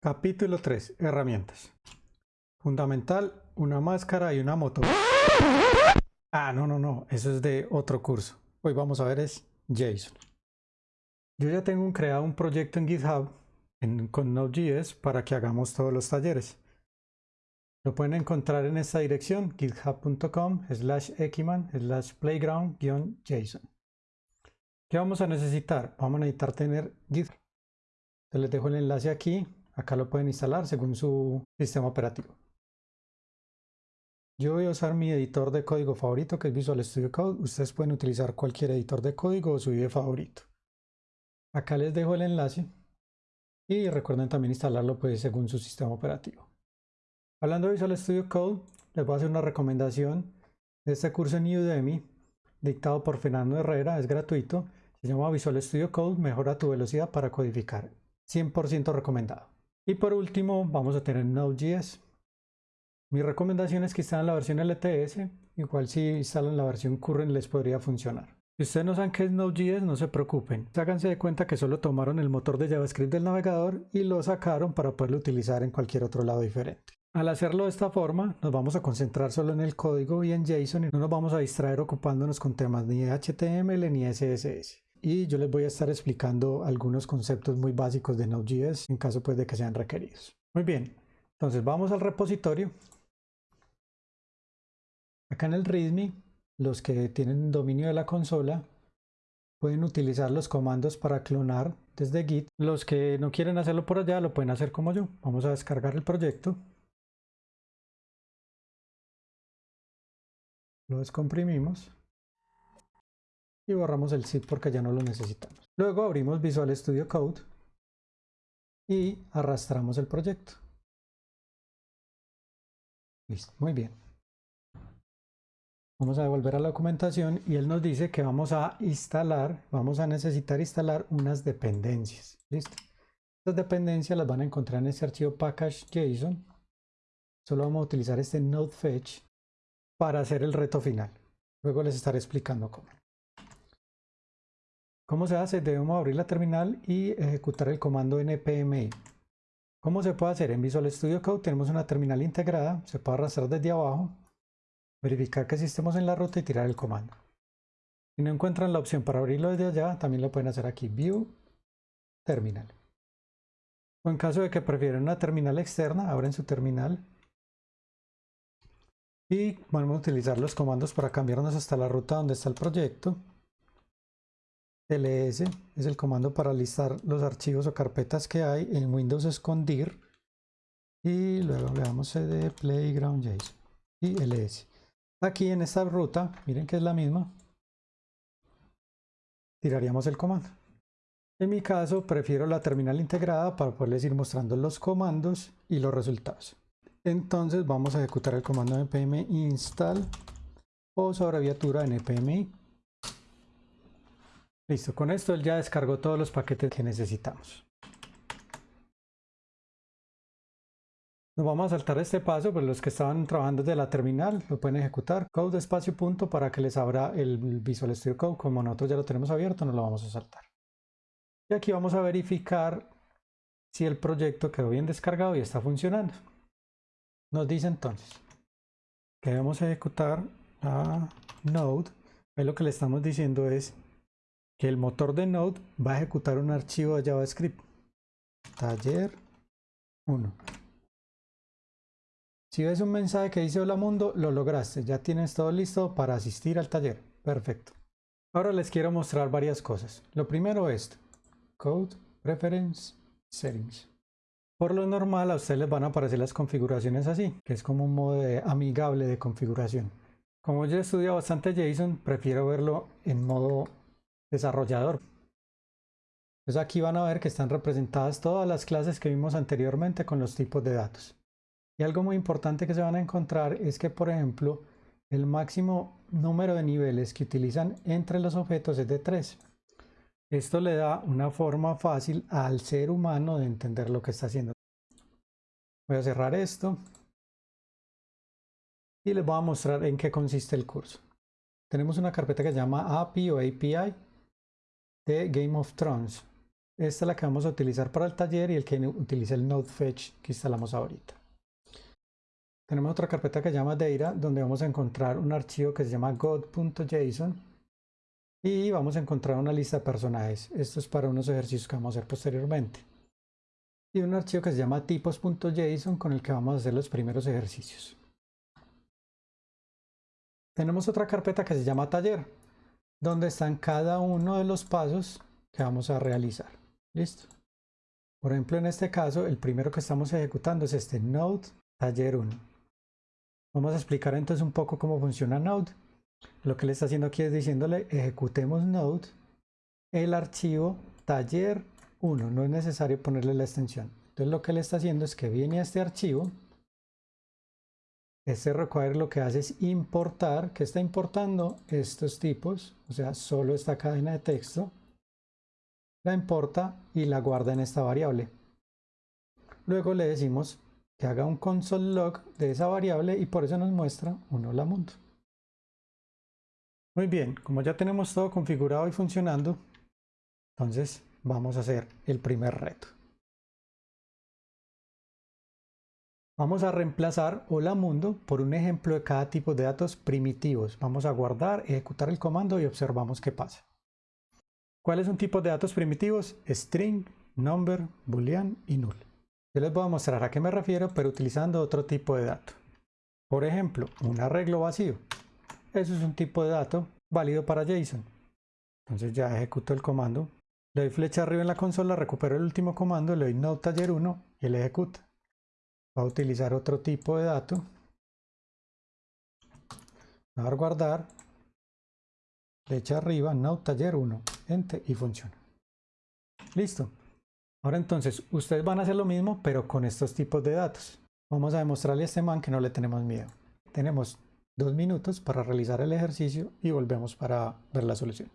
Capítulo 3. Herramientas. Fundamental, una máscara y una moto. Ah, no, no, no. Eso es de otro curso. Hoy vamos a ver es JSON. Yo ya tengo creado un proyecto en GitHub con Node.js para que hagamos todos los talleres. Lo pueden encontrar en esta dirección, github.com slash ekiman slash playground-json. ¿Qué vamos a necesitar? Vamos a necesitar tener Git. les dejo el enlace aquí. Acá lo pueden instalar según su sistema operativo. Yo voy a usar mi editor de código favorito que es Visual Studio Code. Ustedes pueden utilizar cualquier editor de código o su IDE favorito. Acá les dejo el enlace y recuerden también instalarlo pues según su sistema operativo. Hablando de Visual Studio Code, les voy a hacer una recomendación de este curso en Udemy, dictado por Fernando Herrera, es gratuito, se llama Visual Studio Code, mejora tu velocidad para codificar, 100% recomendado. Y por último, vamos a tener Node.js. Mi recomendación es que instalen la versión LTS, igual si instalan la versión Current les podría funcionar. Si ustedes no saben qué es Node.js, no se preocupen. Háganse de cuenta que solo tomaron el motor de JavaScript del navegador y lo sacaron para poderlo utilizar en cualquier otro lado diferente. Al hacerlo de esta forma, nos vamos a concentrar solo en el código y en JSON y no nos vamos a distraer ocupándonos con temas ni HTML ni CSS. Y yo les voy a estar explicando algunos conceptos muy básicos de Node.js en caso pues de que sean requeridos. Muy bien, entonces vamos al repositorio. Acá en el README, los que tienen dominio de la consola pueden utilizar los comandos para clonar desde Git. Los que no quieren hacerlo por allá lo pueden hacer como yo. Vamos a descargar el proyecto. lo descomprimimos y borramos el zip porque ya no lo necesitamos. Luego abrimos Visual Studio Code y arrastramos el proyecto. Listo, muy bien. Vamos a devolver a la documentación y él nos dice que vamos a instalar, vamos a necesitar instalar unas dependencias. Listo. Estas dependencias las van a encontrar en este archivo package.json. Solo vamos a utilizar este node fetch para hacer el reto final. Luego les estaré explicando cómo. ¿Cómo se hace? Debemos abrir la terminal y ejecutar el comando npmi. ¿Cómo se puede hacer? En Visual Studio Code tenemos una terminal integrada, se puede arrastrar desde abajo, verificar que estemos en la ruta y tirar el comando. Si no encuentran la opción para abrirlo desde allá, también lo pueden hacer aquí, View, Terminal. O en caso de que prefieran una terminal externa, abren su terminal y vamos a utilizar los comandos para cambiarnos hasta la ruta donde está el proyecto. Ls es el comando para listar los archivos o carpetas que hay. En Windows escondir. Y luego le damos cd playground.json y ls. Aquí en esta ruta, miren que es la misma, tiraríamos el comando. En mi caso, prefiero la terminal integrada para poderles ir mostrando los comandos y los resultados. Entonces vamos a ejecutar el comando npm install o abreviatura npmi. Listo, con esto él ya descargó todos los paquetes que necesitamos. Nos vamos a saltar este paso, pero los que estaban trabajando desde la terminal lo pueden ejecutar. Code espacio punto para que les abra el Visual Studio Code. Como nosotros ya lo tenemos abierto, no lo vamos a saltar. Y aquí vamos a verificar si el proyecto quedó bien descargado y está funcionando. Nos dice entonces que debemos ejecutar a Node. Ahí lo que le estamos diciendo es que el motor de Node va a ejecutar un archivo de JavaScript. Taller 1. Si ves un mensaje que dice hola mundo, lo lograste. Ya tienes todo listo para asistir al taller. Perfecto. Ahora les quiero mostrar varias cosas. Lo primero es Code Preference Settings. Por lo normal a ustedes les van a aparecer las configuraciones así, que es como un modo amigable de configuración. Como yo he estudiado bastante JSON, prefiero verlo en modo desarrollador. Entonces aquí van a ver que están representadas todas las clases que vimos anteriormente con los tipos de datos. Y algo muy importante que se van a encontrar es que, por ejemplo, el máximo número de niveles que utilizan entre los objetos es de 3. Esto le da una forma fácil al ser humano de entender lo que está haciendo. Voy a cerrar esto y les voy a mostrar en qué consiste el curso. Tenemos una carpeta que se llama API o API de Game of Thrones. Esta es la que vamos a utilizar para el taller y el que utiliza el node fetch que instalamos ahorita. Tenemos otra carpeta que se llama data, donde vamos a encontrar un archivo que se llama god.json y vamos a encontrar una lista de personajes. Esto es para unos ejercicios que vamos a hacer posteriormente. Y un archivo que se llama tipos.json con el que vamos a hacer los primeros ejercicios. Tenemos otra carpeta que se llama taller, donde están cada uno de los pasos que vamos a realizar. Listo. Por ejemplo, en este caso, el primero que estamos ejecutando es este Node Taller 1. Vamos a explicar entonces un poco cómo funciona Node. Lo que le está haciendo aquí es diciéndole ejecutemos Node el archivo taller 1. No es necesario ponerle la extensión. Entonces lo que le está haciendo es que viene a este archivo. Este require lo que hace es importar, que está importando estos tipos, o sea, solo esta cadena de texto la importa y la guarda en esta variable. Luego le decimos que haga un console log de esa variable y por eso nos muestra un hola mundo. Muy bien, como ya tenemos todo configurado y funcionando, entonces vamos a hacer el primer reto. Vamos a reemplazar hola mundo por un ejemplo de cada tipo de datos primitivos. Vamos a guardar, ejecutar el comando y observamos qué pasa. ¿Cuáles son tipos de datos primitivos? String, number, boolean y null. Yo les voy a mostrar a qué me refiero, pero utilizando otro tipo de dato. Por ejemplo, un arreglo vacío. Eso es un tipo de dato válido para JSON. Entonces ya ejecuto el comando. Le doy flecha arriba en la consola, recupero el último comando, le doy node taller 1 y él ejecuta. Va a utilizar otro tipo de dato. Va a dar guardar flecha arriba, Node Taller 1, Enter y funciona. Listo. Ahora entonces, ustedes van a hacer lo mismo, pero con estos tipos de datos. Vamos a demostrarle a este man que no le tenemos miedo. Tenemos dos minutos para realizar el ejercicio y volvemos para ver la solución.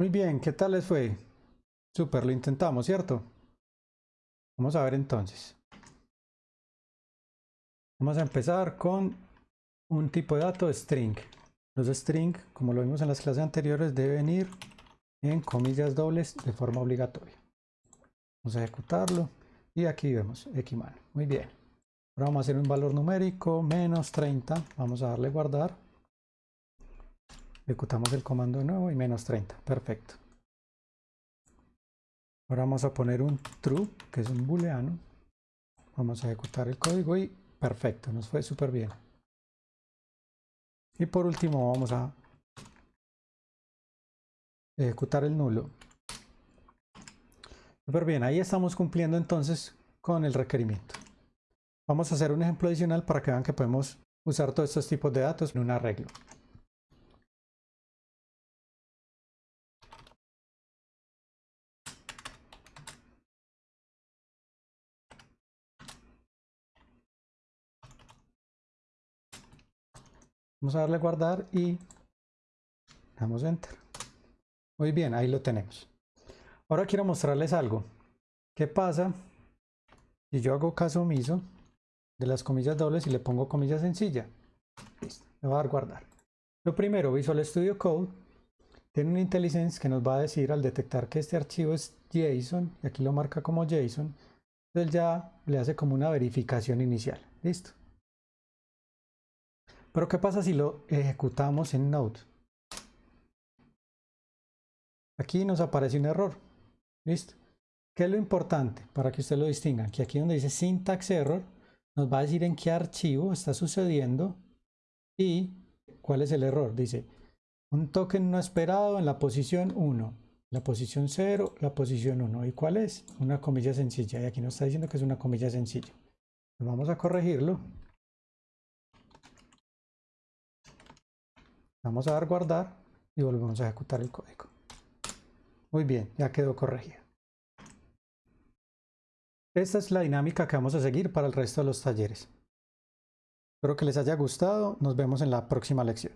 Muy bien, ¿qué tal les fue? Súper, lo intentamos, ¿cierto? Vamos a ver entonces. Vamos a empezar con un tipo de dato string. Los string, como lo vimos en las clases anteriores, deben ir en comillas dobles de forma obligatoria. Vamos a ejecutarlo y aquí vemos Xman. Muy bien. Ahora vamos a hacer un valor numérico menos 30. Vamos a darle guardar. Ejecutamos el comando de nuevo y menos 30. Perfecto. Ahora vamos a poner un true, que es un booleano. Vamos a ejecutar el código y perfecto, nos fue súper bien. Y por último vamos a ejecutar el nulo. Súper bien, ahí estamos cumpliendo entonces con el requerimiento. Vamos a hacer un ejemplo adicional para que vean que podemos usar todos estos tipos de datos en un arreglo. Vamos a darle guardar y damos enter. Muy bien, ahí lo tenemos. Ahora quiero mostrarles algo. ¿Qué pasa si yo hago caso omiso de las comillas dobles y le pongo comilla sencilla? Listo, le voy a dar guardar. Lo primero, Visual Studio Code tiene un IntelliSense que nos va a decir al detectar que este archivo es JSON, y aquí lo marca como JSON, entonces ya le hace como una verificación inicial. Listo. Pero ¿qué pasa si lo ejecutamos en Node? Aquí nos aparece un error. ¿Listo? ¿Qué es lo importante para que usted lo distinga? Que aquí donde dice syntax error, nos va a decir en qué archivo está sucediendo y cuál es el error. Dice, un token no esperado en la posición 1, la posición 0, la posición 1. ¿Y cuál es? Una comilla sencilla. Y aquí nos está diciendo que es una comilla sencilla. Vamos a corregirlo. Vamos a dar guardar y volvemos a ejecutar el código. Muy bien, ya quedó corregido. Esta es la dinámica que vamos a seguir para el resto de los talleres. Espero que les haya gustado. Nos vemos en la próxima lección.